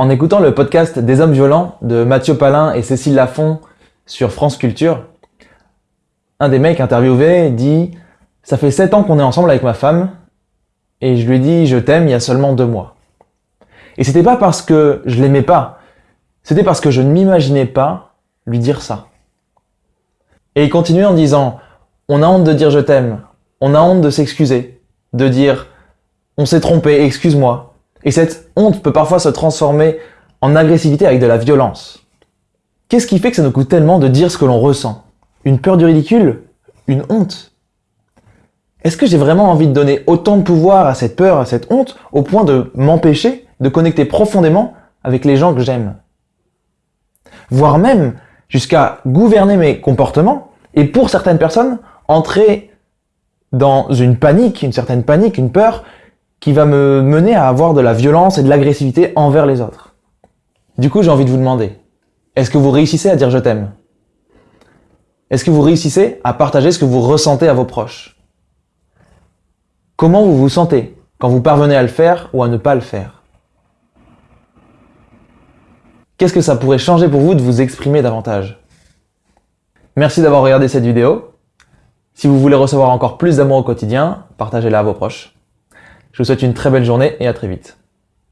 En écoutant le podcast Des hommes violents de Mathieu Palin et Cécile Lafont sur France Culture, un des mecs interviewés dit « Ça fait 7 ans qu'on est ensemble avec ma femme et je lui dit je t'aime il y a seulement deux mois. » Et c'était pas parce que je l'aimais pas, c'était parce que je ne m'imaginais pas lui dire ça. Et il continue en disant « On a honte de dire je t'aime, on a honte de s'excuser, de dire « On s'est trompé, excuse-moi ». Et cette honte peut parfois se transformer en agressivité avec de la violence. Qu'est-ce qui fait que ça nous coûte tellement de dire ce que l'on ressent? Une peur du ridicule? Une honte? Est-ce que j'ai vraiment envie de donner autant de pouvoir à cette peur, à cette honte, au point de m'empêcher de connecter profondément avec les gens que j'aime? Voire même jusqu'à gouverner mes comportements et pour certaines personnes, entrer dans une panique, une certaine panique, une peur qui va me mener à avoir de la violence et de l'agressivité envers les autres. Du coup, j'ai envie de vous demander, est-ce que vous réussissez à dire je t'aime? Est-ce que vous réussissez à partager ce que vous ressentez à vos proches? Comment vous vous sentez quand vous parvenez à le faire ou à ne pas le faire? Qu'est-ce que ça pourrait changer pour vous de vous exprimer davantage? Merci d'avoir regardé cette vidéo. Si vous voulez recevoir encore plus d'amour au quotidien, partagez-la à vos proches. Je vous souhaite une très belle journée et à très vite.